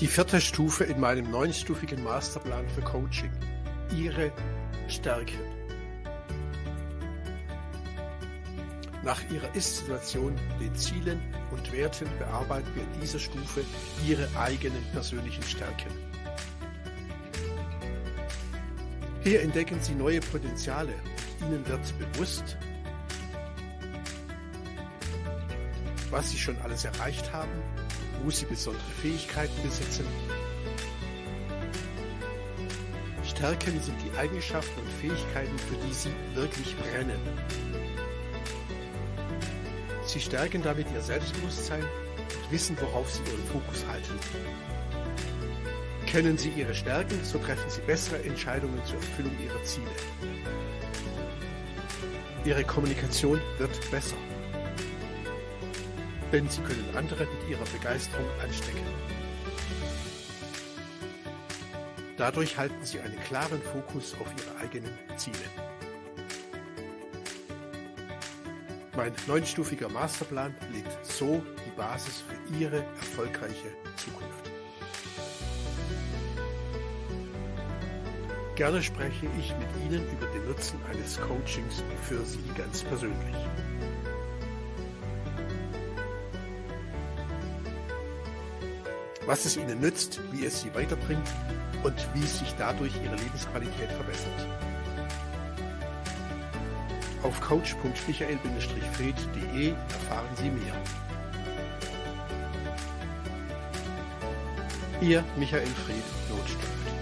Die vierte Stufe in meinem neunstufigen Masterplan für Coaching. Ihre Stärken. Nach Ihrer Ist-Situation, den Zielen und Werten bearbeiten wir in dieser Stufe Ihre eigenen persönlichen Stärken. Hier entdecken Sie neue Potenziale und Ihnen wird bewusst, was Sie schon alles erreicht haben, wo Sie besondere Fähigkeiten besitzen. Stärken sind die Eigenschaften und Fähigkeiten, für die Sie wirklich brennen. Sie stärken damit Ihr Selbstbewusstsein und wissen, worauf Sie Ihren Fokus halten. Kennen Sie Ihre Stärken, so treffen Sie bessere Entscheidungen zur Erfüllung Ihrer Ziele. Ihre Kommunikation wird besser denn sie können andere mit ihrer Begeisterung anstecken. Dadurch halten sie einen klaren Fokus auf ihre eigenen Ziele. Mein neunstufiger Masterplan legt so die Basis für Ihre erfolgreiche Zukunft. Gerne spreche ich mit Ihnen über den Nutzen eines Coachings für Sie ganz persönlich. Was es ihnen nützt, wie es sie weiterbringt und wie sich dadurch ihre Lebensqualität verbessert. Auf coach.michael-fried.de erfahren Sie mehr. Ihr Michael Fried Notstand.